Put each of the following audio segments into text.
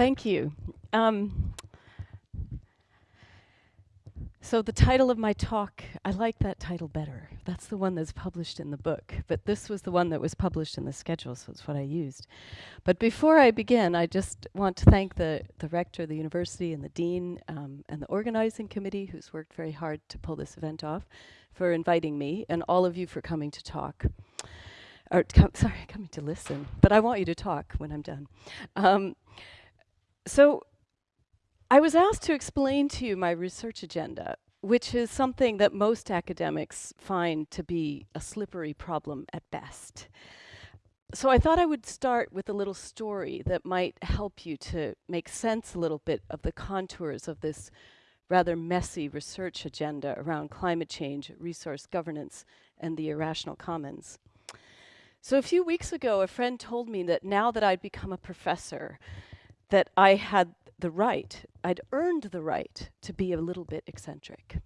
Thank you. Um, so the title of my talk, I like that title better. That's the one that's published in the book, but this was the one that was published in the schedule, so it's what I used. But before I begin, I just want to thank the, the rector of the university and the dean um, and the organizing committee who's worked very hard to pull this event off for inviting me and all of you for coming to talk. Or sorry, coming to listen, but I want you to talk when I'm done. Um, so I was asked to explain to you my research agenda, which is something that most academics find to be a slippery problem at best. So I thought I would start with a little story that might help you to make sense a little bit of the contours of this rather messy research agenda around climate change, resource governance, and the irrational commons. So a few weeks ago, a friend told me that now that I'd become a professor, that I had the right, I'd earned the right to be a little bit eccentric.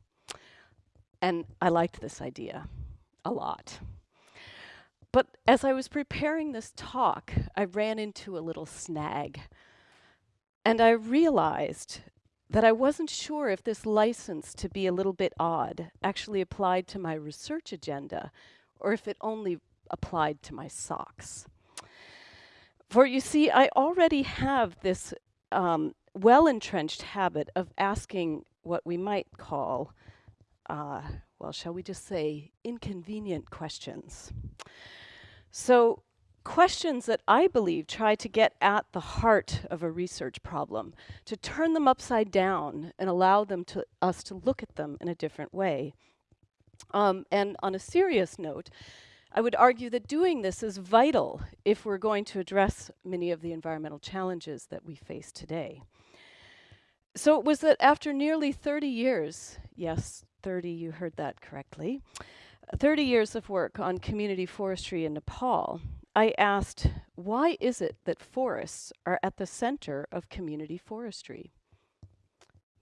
And I liked this idea a lot. But as I was preparing this talk, I ran into a little snag. And I realized that I wasn't sure if this license to be a little bit odd actually applied to my research agenda or if it only applied to my socks. For you see, I already have this um, well-entrenched habit of asking what we might call, uh, well, shall we just say, inconvenient questions. So questions that I believe try to get at the heart of a research problem, to turn them upside down and allow them to us to look at them in a different way. Um, and on a serious note, I would argue that doing this is vital if we're going to address many of the environmental challenges that we face today. So it was that after nearly 30 years, yes, 30, you heard that correctly, 30 years of work on community forestry in Nepal, I asked, why is it that forests are at the center of community forestry?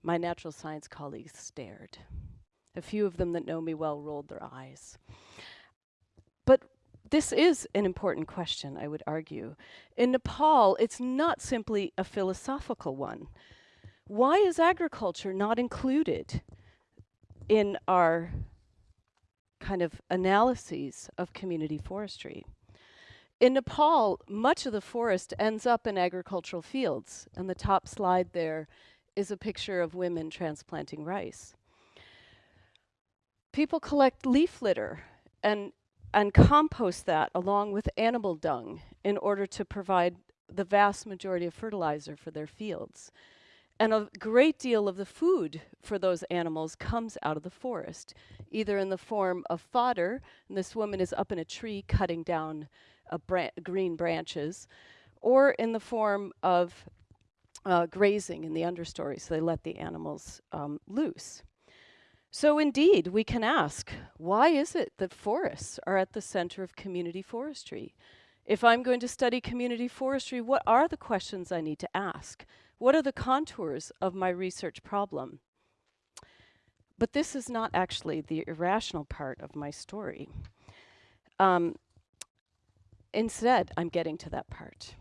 My natural science colleagues stared. A few of them that know me well rolled their eyes. This is an important question, I would argue. In Nepal, it's not simply a philosophical one. Why is agriculture not included in our kind of analyses of community forestry? In Nepal, much of the forest ends up in agricultural fields, and the top slide there is a picture of women transplanting rice. People collect leaf litter and and compost that along with animal dung in order to provide the vast majority of fertilizer for their fields. And a great deal of the food for those animals comes out of the forest, either in the form of fodder, and this woman is up in a tree cutting down bran green branches, or in the form of uh, grazing in the understory, so they let the animals um, loose. So indeed, we can ask, why is it that forests are at the center of community forestry? If I'm going to study community forestry, what are the questions I need to ask? What are the contours of my research problem? But this is not actually the irrational part of my story. Um, instead, I'm getting to that part.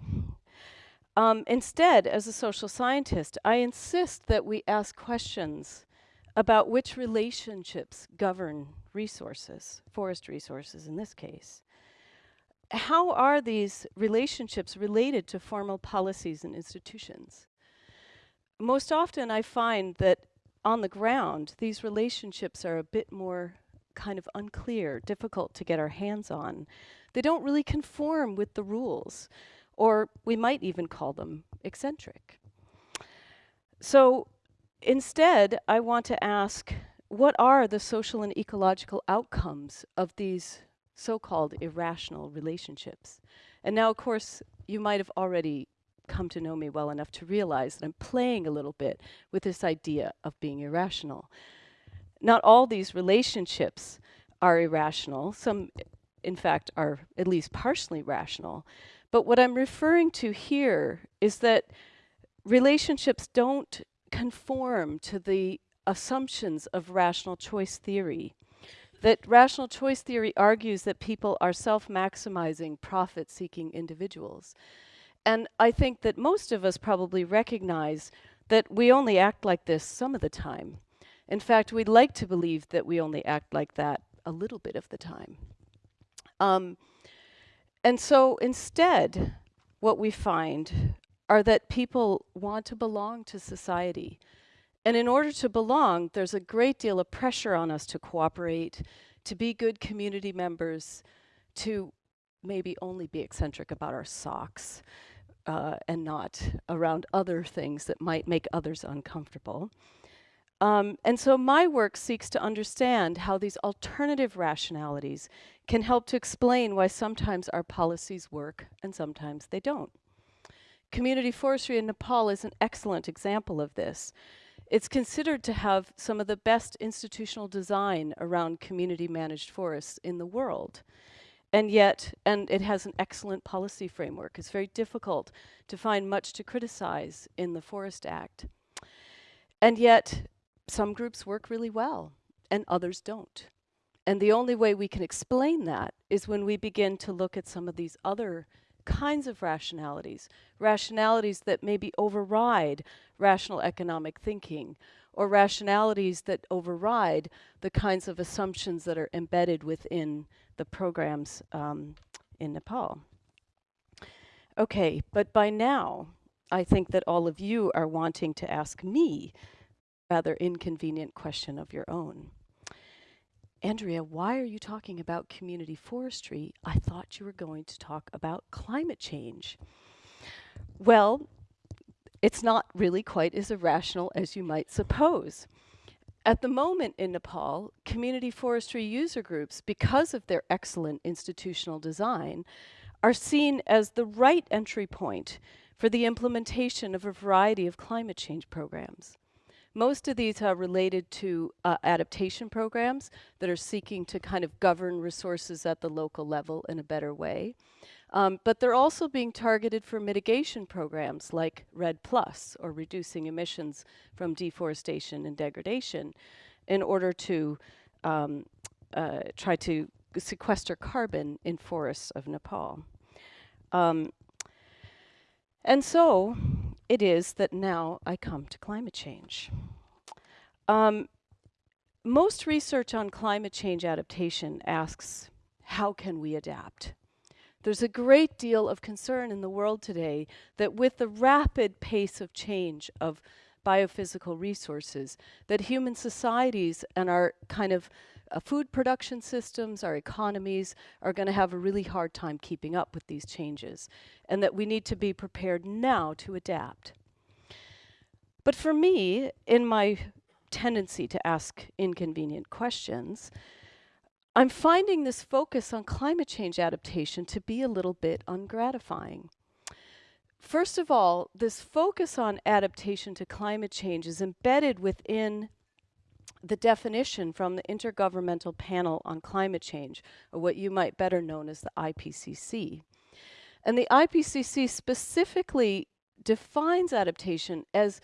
Um, instead, as a social scientist, I insist that we ask questions about which relationships govern resources, forest resources in this case. How are these relationships related to formal policies and institutions? Most often I find that on the ground, these relationships are a bit more kind of unclear, difficult to get our hands on. They don't really conform with the rules, or we might even call them eccentric. So Instead, I want to ask, what are the social and ecological outcomes of these so-called irrational relationships? And now, of course, you might have already come to know me well enough to realize that I'm playing a little bit with this idea of being irrational. Not all these relationships are irrational. Some, in fact, are at least partially rational. But what I'm referring to here is that relationships don't conform to the assumptions of rational choice theory. That rational choice theory argues that people are self-maximizing, profit-seeking individuals. and I think that most of us probably recognize that we only act like this some of the time. In fact, we'd like to believe that we only act like that a little bit of the time. Um, and so instead, what we find are that people want to belong to society. And in order to belong, there's a great deal of pressure on us to cooperate, to be good community members, to maybe only be eccentric about our socks uh, and not around other things that might make others uncomfortable. Um, and so my work seeks to understand how these alternative rationalities can help to explain why sometimes our policies work and sometimes they don't. Community forestry in Nepal is an excellent example of this. It's considered to have some of the best institutional design around community managed forests in the world. And yet, and it has an excellent policy framework. It's very difficult to find much to criticize in the Forest Act. And yet, some groups work really well and others don't. And the only way we can explain that is when we begin to look at some of these other kinds of rationalities, rationalities that maybe override rational economic thinking, or rationalities that override the kinds of assumptions that are embedded within the programs um, in Nepal. Okay, but by now, I think that all of you are wanting to ask me rather inconvenient question of your own. Andrea, why are you talking about community forestry? I thought you were going to talk about climate change. Well, it's not really quite as irrational as you might suppose. At the moment in Nepal, community forestry user groups, because of their excellent institutional design, are seen as the right entry point for the implementation of a variety of climate change programs. Most of these are related to uh, adaptation programs that are seeking to kind of govern resources at the local level in a better way. Um, but they're also being targeted for mitigation programs like REDD Plus or reducing emissions from deforestation and degradation in order to um, uh, try to sequester carbon in forests of Nepal. Um, and so it is that now I come to climate change. Um, most research on climate change adaptation asks, how can we adapt? There's a great deal of concern in the world today that with the rapid pace of change of biophysical resources, that human societies and our kind of uh, food production systems, our economies are going to have a really hard time keeping up with these changes, and that we need to be prepared now to adapt. But for me, in my tendency to ask inconvenient questions, I'm finding this focus on climate change adaptation to be a little bit ungratifying. First of all, this focus on adaptation to climate change is embedded within the definition from the Intergovernmental Panel on Climate Change, or what you might better known as the IPCC. And the IPCC specifically defines adaptation as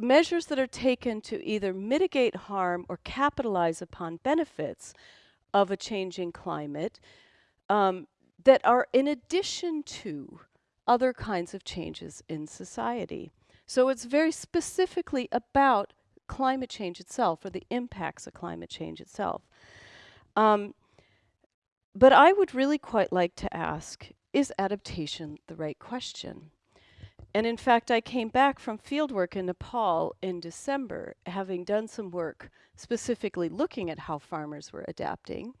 measures that are taken to either mitigate harm or capitalize upon benefits of a changing climate um, that are in addition to other kinds of changes in society. So it's very specifically about climate change itself or the impacts of climate change itself. Um, but I would really quite like to ask, is adaptation the right question? And in fact, I came back from fieldwork in Nepal in December, having done some work specifically looking at how farmers were adapting,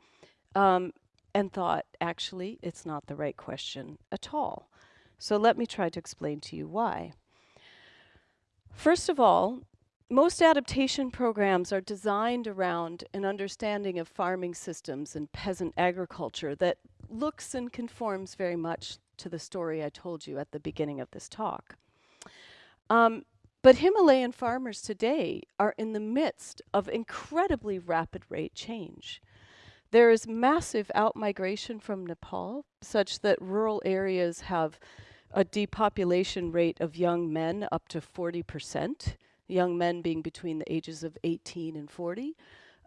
um, and thought, actually, it's not the right question at all. So let me try to explain to you why. First of all, most adaptation programs are designed around an understanding of farming systems and peasant agriculture that looks and conforms very much to the story I told you at the beginning of this talk. Um, but Himalayan farmers today are in the midst of incredibly rapid rate change. There is massive outmigration from Nepal, such that rural areas have a depopulation rate of young men up to 40%, young men being between the ages of 18 and 40.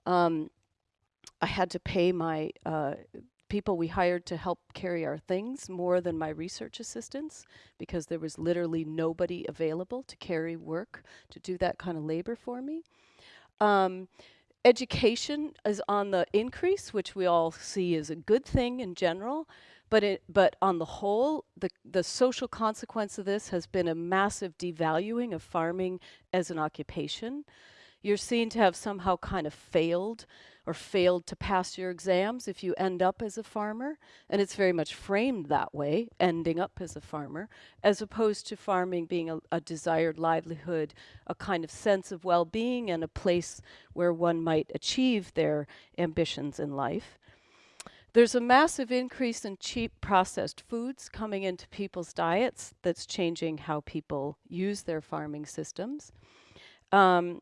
Um, I had to pay my uh, people we hired to help carry our things more than my research assistants because there was literally nobody available to carry work to do that kind of labor for me. Um, education is on the increase, which we all see as a good thing in general. But it, but on the whole, the, the social consequence of this has been a massive devaluing of farming as an occupation. You're seen to have somehow kind of failed or failed to pass your exams if you end up as a farmer. And it's very much framed that way, ending up as a farmer, as opposed to farming being a, a desired livelihood, a kind of sense of well being, and a place where one might achieve their ambitions in life. There's a massive increase in cheap processed foods coming into people's diets that's changing how people use their farming systems. Um,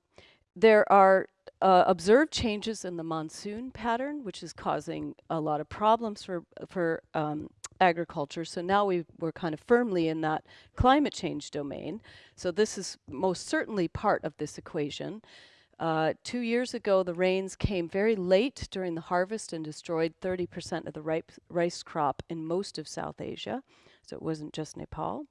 there are uh, observed changes in the monsoon pattern, which is causing a lot of problems for, for um, agriculture. So now we we're kind of firmly in that climate change domain. So this is most certainly part of this equation. Uh, two years ago, the rains came very late during the harvest and destroyed 30% of the ripe rice crop in most of South Asia. So it wasn't just Nepal.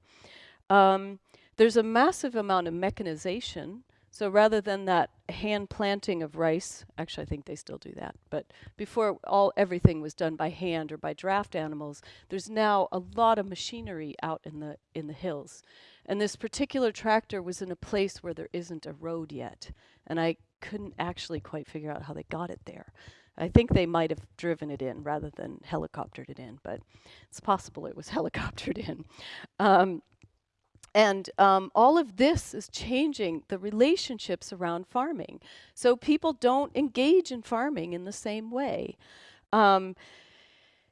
Um, there's a massive amount of mechanization. So rather than that hand planting of rice, actually I think they still do that, but before all everything was done by hand or by draft animals, there's now a lot of machinery out in the in the hills. And this particular tractor was in a place where there isn't a road yet. And I couldn't actually quite figure out how they got it there. I think they might have driven it in rather than helicoptered it in, but it's possible it was helicoptered in. Um, and um, all of this is changing the relationships around farming. So people don't engage in farming in the same way. Um,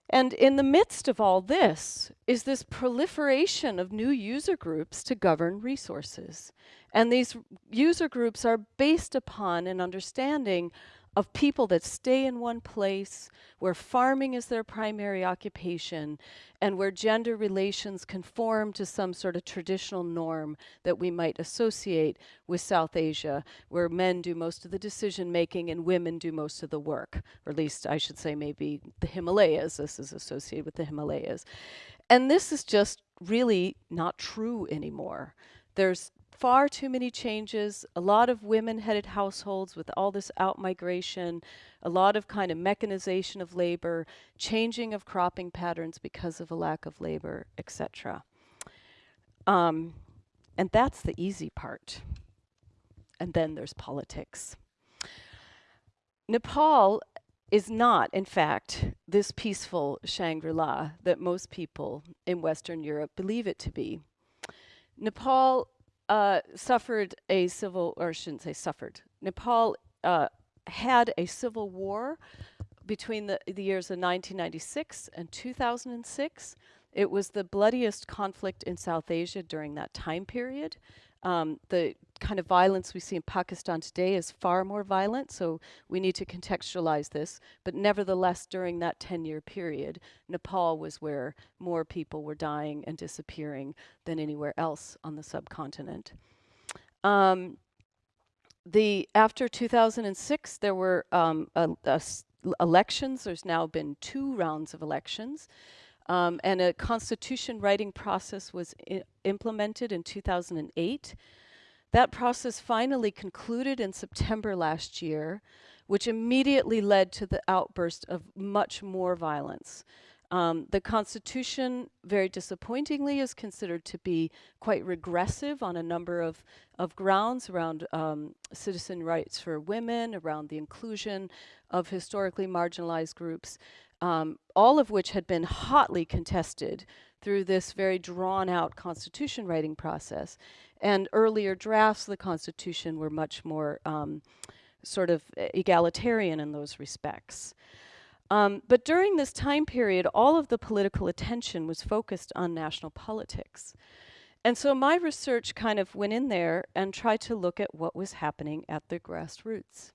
and in the midst of all this is this proliferation of new user groups to govern resources. And these user groups are based upon an understanding of people that stay in one place, where farming is their primary occupation, and where gender relations conform to some sort of traditional norm that we might associate with South Asia, where men do most of the decision making and women do most of the work, or at least I should say maybe the Himalayas, this is associated with the Himalayas. And this is just really not true anymore. There's far too many changes, a lot of women-headed households with all this out-migration, a lot of kind of mechanization of labor, changing of cropping patterns because of a lack of labor, etc. Um, and that's the easy part. And then there's politics. Nepal is not, in fact, this peaceful Shangri-La that most people in Western Europe believe it to be. Nepal uh, suffered a civil, or I shouldn't say suffered, Nepal uh, had a civil war between the, the years of 1996 and 2006. It was the bloodiest conflict in South Asia during that time period. Um, the kind of violence we see in Pakistan today is far more violent, so we need to contextualize this. But nevertheless, during that 10-year period, Nepal was where more people were dying and disappearing than anywhere else on the subcontinent. Um, the after 2006, there were um, elections. There's now been two rounds of elections. Um, and a constitution writing process was implemented in 2008 that process finally concluded in September last year, which immediately led to the outburst of much more violence. Um, the Constitution, very disappointingly, is considered to be quite regressive on a number of, of grounds around um, citizen rights for women, around the inclusion of historically marginalized groups, um, all of which had been hotly contested through this very drawn out constitution writing process. And earlier drafts of the Constitution were much more um, sort of egalitarian in those respects. Um, but during this time period, all of the political attention was focused on national politics. And so my research kind of went in there and tried to look at what was happening at the grassroots.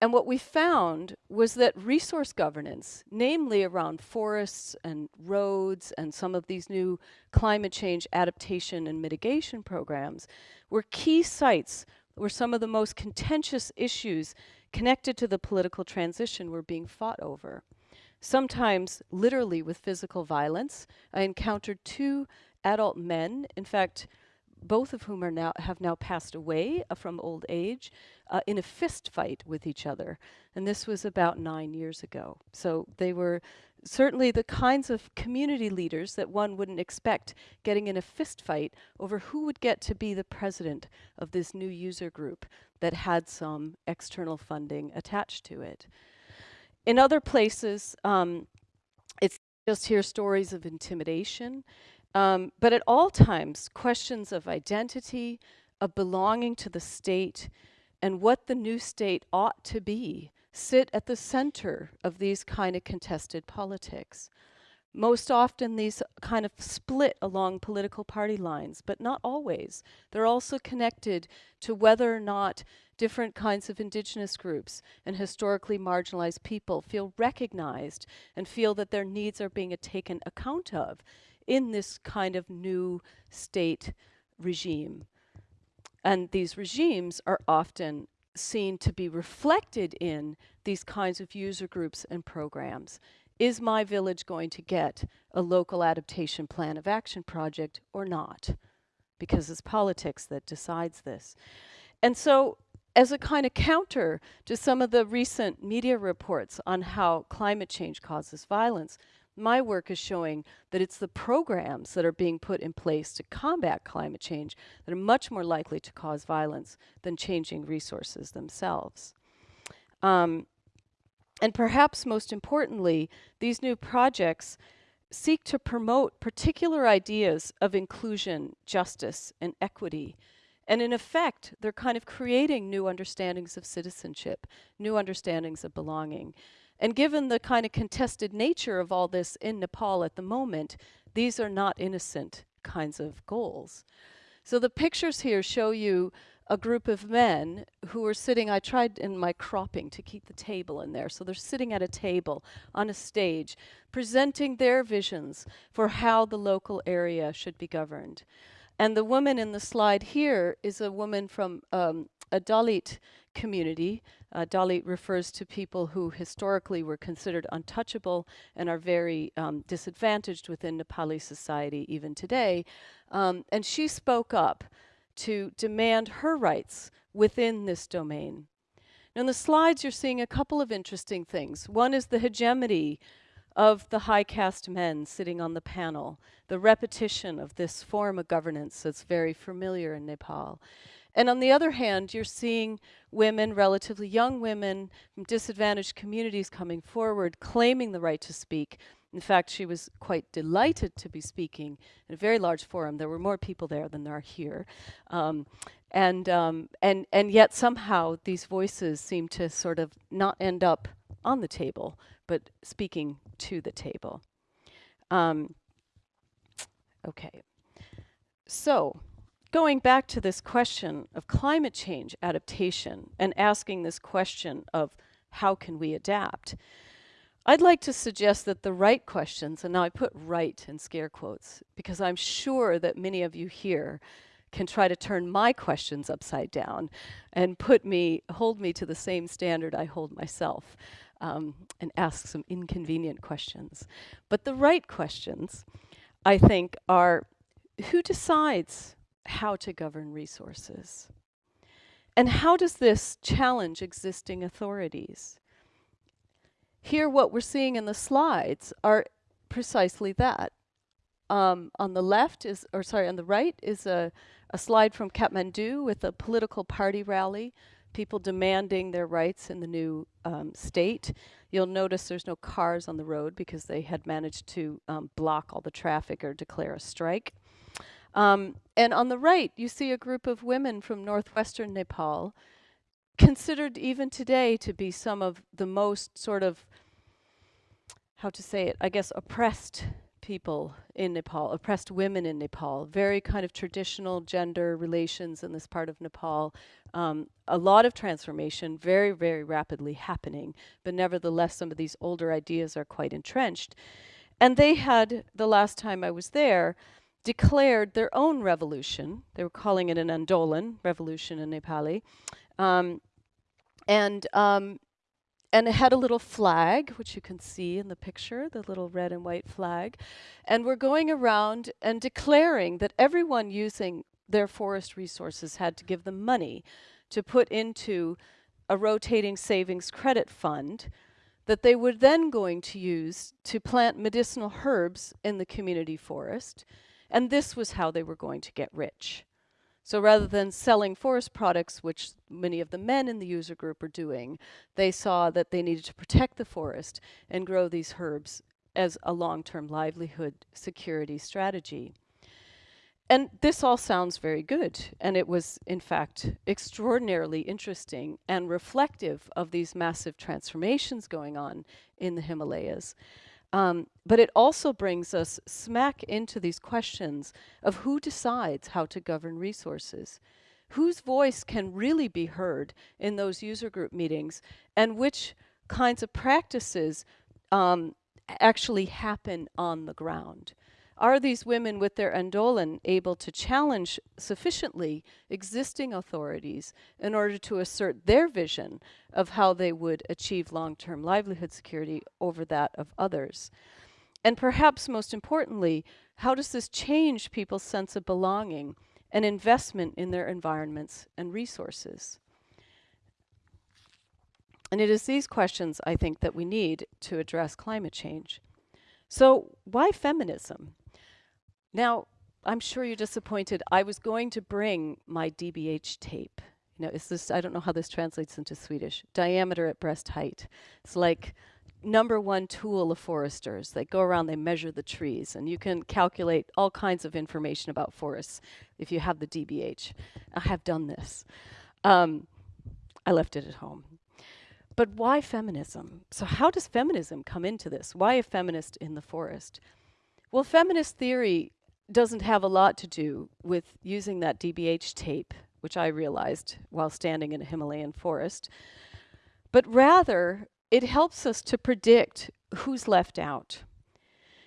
And what we found was that resource governance, namely around forests and roads and some of these new climate change adaptation and mitigation programs, were key sites where some of the most contentious issues connected to the political transition were being fought over. sometimes literally with physical violence. I encountered two adult men, in fact, both of whom are now have now passed away uh, from old age, uh, in a fist fight with each other. And this was about nine years ago. So they were certainly the kinds of community leaders that one wouldn't expect getting in a fist fight over who would get to be the president of this new user group that had some external funding attached to it. In other places, um, it's just hear stories of intimidation, um, but at all times, questions of identity, of belonging to the state, and what the new state ought to be sit at the center of these kind of contested politics. Most often these kind of split along political party lines, but not always. They're also connected to whether or not different kinds of indigenous groups and historically marginalized people feel recognized and feel that their needs are being taken account of in this kind of new state regime. And these regimes are often seen to be reflected in these kinds of user groups and programs. Is my village going to get a local adaptation plan of action project or not? Because it's politics that decides this. And so as a kind of counter to some of the recent media reports on how climate change causes violence, my work is showing that it's the programs that are being put in place to combat climate change that are much more likely to cause violence than changing resources themselves. Um, and perhaps most importantly, these new projects seek to promote particular ideas of inclusion, justice, and equity. And in effect, they're kind of creating new understandings of citizenship, new understandings of belonging. And given the kind of contested nature of all this in Nepal at the moment, these are not innocent kinds of goals. So the pictures here show you a group of men who are sitting, I tried in my cropping to keep the table in there. So they're sitting at a table on a stage, presenting their visions for how the local area should be governed. And the woman in the slide here is a woman from um, a Dalit community. Uh, Dalit refers to people who historically were considered untouchable and are very um, disadvantaged within Nepali society even today. Um, and she spoke up to demand her rights within this domain. Now in the slides you're seeing a couple of interesting things. One is the hegemony of the high caste men sitting on the panel, the repetition of this form of governance that's very familiar in Nepal. And on the other hand, you're seeing women, relatively young women from disadvantaged communities coming forward, claiming the right to speak. In fact, she was quite delighted to be speaking in a very large forum. There were more people there than there are here. Um, and, um, and, and yet somehow these voices seem to sort of not end up on the table, but speaking to the table. Um, okay. So, going back to this question of climate change adaptation and asking this question of how can we adapt, I'd like to suggest that the right questions, and now I put right in scare quotes, because I'm sure that many of you here can try to turn my questions upside down and put me, hold me to the same standard I hold myself um, and ask some inconvenient questions. But the right questions, I think, are who decides how to govern resources. And how does this challenge existing authorities? Here, what we're seeing in the slides are precisely that. Um, on the left is, or sorry, on the right is a, a slide from Kathmandu with a political party rally, people demanding their rights in the new um, state. You'll notice there's no cars on the road because they had managed to um, block all the traffic or declare a strike. Um, and on the right, you see a group of women from northwestern Nepal, considered even today to be some of the most sort of, how to say it, I guess, oppressed people in Nepal, oppressed women in Nepal, very kind of traditional gender relations in this part of Nepal. Um, a lot of transformation, very, very rapidly happening, but nevertheless, some of these older ideas are quite entrenched. And they had, the last time I was there, declared their own revolution. They were calling it an Andolan, revolution in Nepali. Um, and, um, and it had a little flag, which you can see in the picture, the little red and white flag. And we're going around and declaring that everyone using their forest resources had to give them money to put into a rotating savings credit fund that they were then going to use to plant medicinal herbs in the community forest. And this was how they were going to get rich. So rather than selling forest products, which many of the men in the user group are doing, they saw that they needed to protect the forest and grow these herbs as a long-term livelihood security strategy. And this all sounds very good, and it was, in fact, extraordinarily interesting and reflective of these massive transformations going on in the Himalayas. Um, but it also brings us smack into these questions of who decides how to govern resources, whose voice can really be heard in those user group meetings, and which kinds of practices um, actually happen on the ground. Are these women with their Andolan able to challenge sufficiently existing authorities in order to assert their vision of how they would achieve long-term livelihood security over that of others? And perhaps most importantly, how does this change people's sense of belonging and investment in their environments and resources? And it is these questions, I think, that we need to address climate change. So why feminism? Now, I'm sure you're disappointed. I was going to bring my DBH tape. You know, is this, I don't know how this translates into Swedish. Diameter at breast height. It's like number one tool of foresters. They go around, they measure the trees, and you can calculate all kinds of information about forests if you have the DBH. I have done this. Um, I left it at home. But why feminism? So how does feminism come into this? Why a feminist in the forest? Well, feminist theory doesn't have a lot to do with using that DBH tape, which I realized while standing in a Himalayan forest, but rather it helps us to predict who's left out.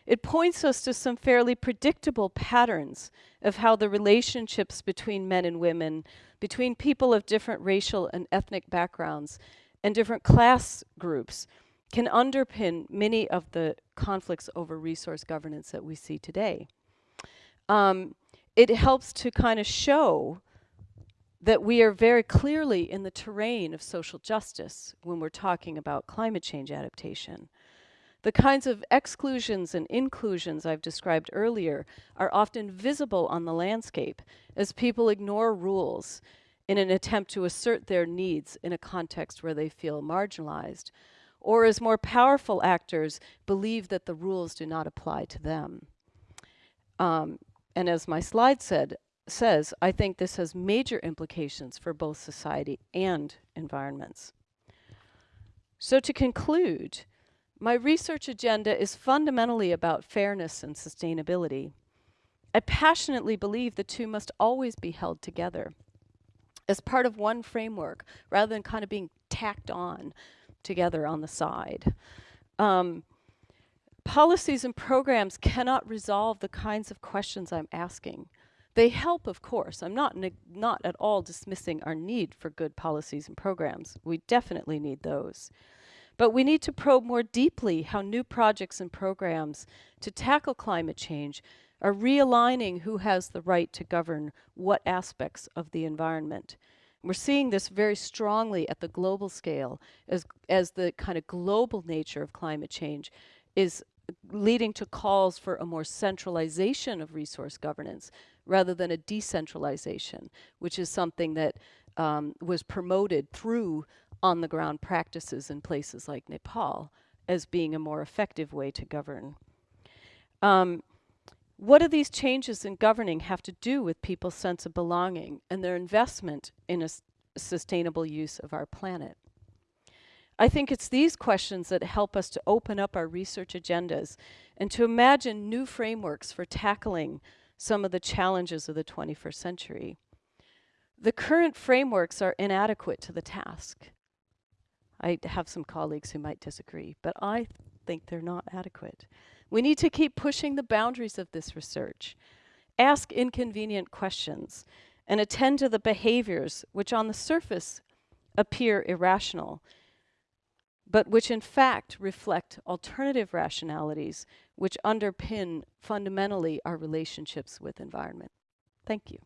It points us to some fairly predictable patterns of how the relationships between men and women, between people of different racial and ethnic backgrounds, and different class groups can underpin many of the conflicts over resource governance that we see today um, it helps to kind of show that we are very clearly in the terrain of social justice when we're talking about climate change adaptation. The kinds of exclusions and inclusions I've described earlier are often visible on the landscape as people ignore rules in an attempt to assert their needs in a context where they feel marginalized, or as more powerful actors believe that the rules do not apply to them. Um, and as my slide said, says, I think this has major implications for both society and environments. So to conclude, my research agenda is fundamentally about fairness and sustainability. I passionately believe the two must always be held together as part of one framework rather than kind of being tacked on together on the side. Um, policies and programs cannot resolve the kinds of questions I'm asking. They help, of course. I'm not, not at all dismissing our need for good policies and programs. We definitely need those. But we need to probe more deeply how new projects and programs to tackle climate change are realigning who has the right to govern what aspects of the environment. We're seeing this very strongly at the global scale as, as the kind of global nature of climate change is leading to calls for a more centralization of resource governance rather than a decentralization, which is something that um, was promoted through on-the-ground practices in places like Nepal as being a more effective way to govern. Um, what do these changes in governing have to do with people's sense of belonging and their investment in a sustainable use of our planet? I think it's these questions that help us to open up our research agendas and to imagine new frameworks for tackling some of the challenges of the 21st century. The current frameworks are inadequate to the task. I have some colleagues who might disagree, but I think they're not adequate. We need to keep pushing the boundaries of this research, ask inconvenient questions, and attend to the behaviors which on the surface appear irrational but which in fact reflect alternative rationalities which underpin fundamentally our relationships with environment. Thank you.